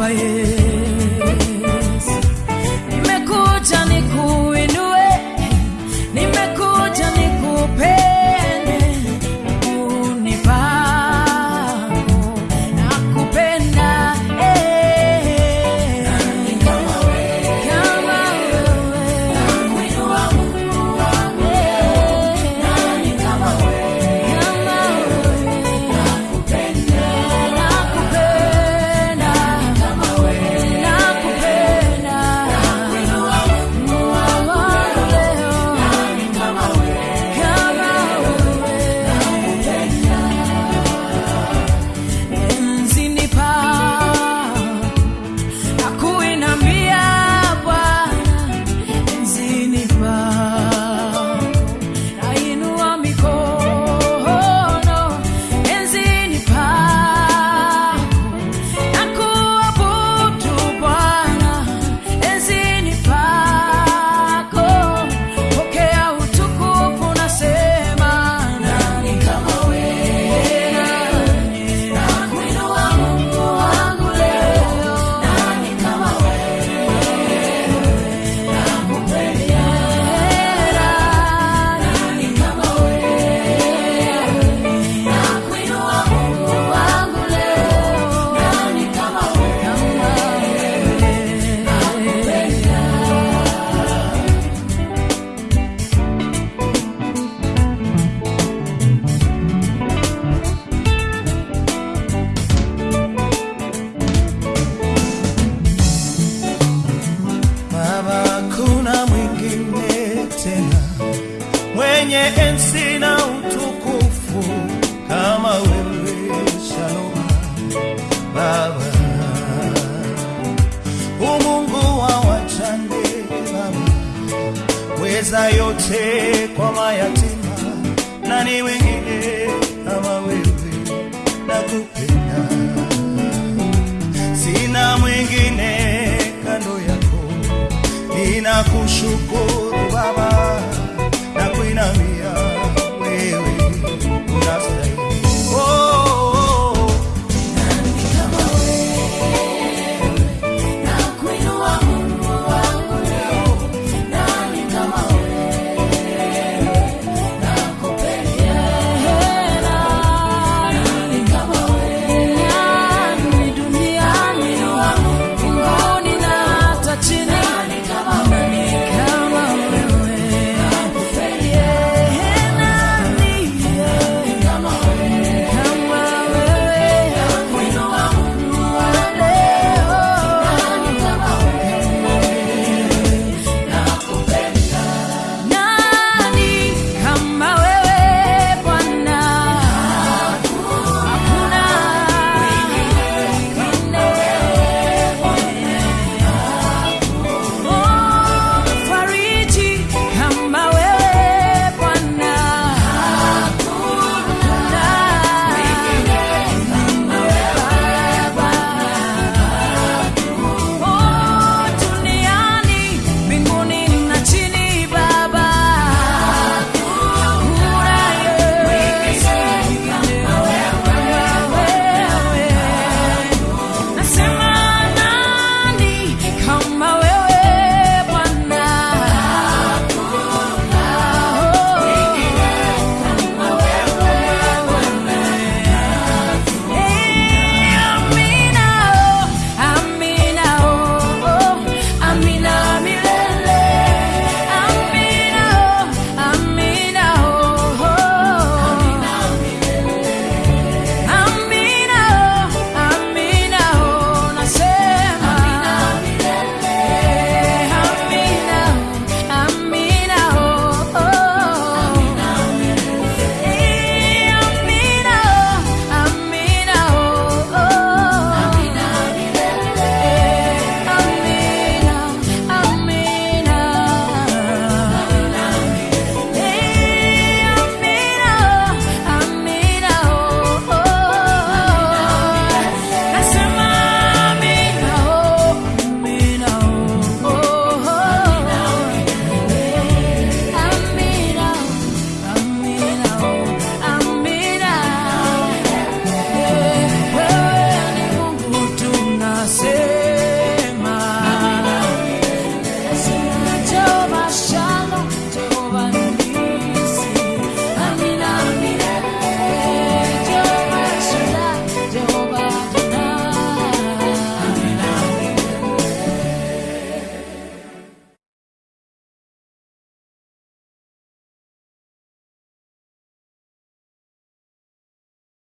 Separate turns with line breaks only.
paella. wenye enzi na utukufu kama wewe Shalom. Baba, umungu wa wachande Baba, weza yote kwa mayatima, na ni wengine kama wewe? Nakupenda, sina mwingine kando yako, ninakushukuru.